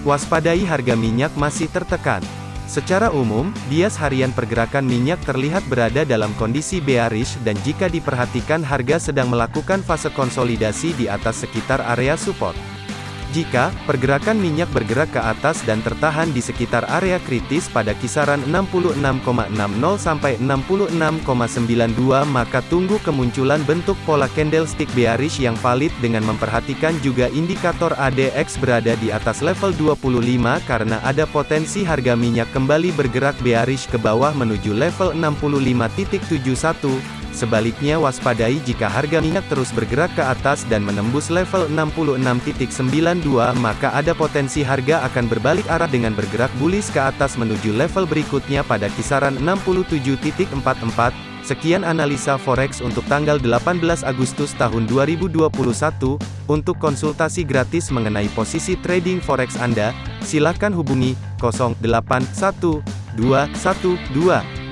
Waspadai harga minyak masih tertekan. Secara umum, bias harian pergerakan minyak terlihat berada dalam kondisi bearish dan jika diperhatikan harga sedang melakukan fase konsolidasi di atas sekitar area support. Jika pergerakan minyak bergerak ke atas dan tertahan di sekitar area kritis pada kisaran 66,60 sampai 66,92 maka tunggu kemunculan bentuk pola candlestick bearish yang valid dengan memperhatikan juga indikator ADX berada di atas level 25 karena ada potensi harga minyak kembali bergerak bearish ke bawah menuju level 65.71 Sebaliknya waspadai jika harga minyak terus bergerak ke atas dan menembus level 66.92 maka ada potensi harga akan berbalik arah dengan bergerak bullish ke atas menuju level berikutnya pada kisaran 67.44. Sekian analisa forex untuk tanggal 18 Agustus tahun 2021. Untuk konsultasi gratis mengenai posisi trading forex Anda, silakan hubungi 081212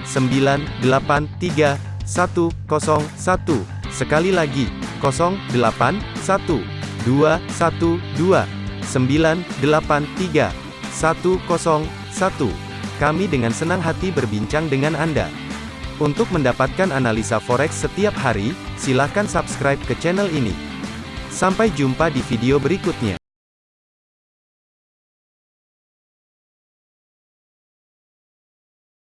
983 101. Sekali lagi, 081 212 983 101. Kami dengan senang hati berbincang dengan Anda. Untuk mendapatkan analisa forex setiap hari, silakan subscribe ke channel ini. Sampai jumpa di video berikutnya.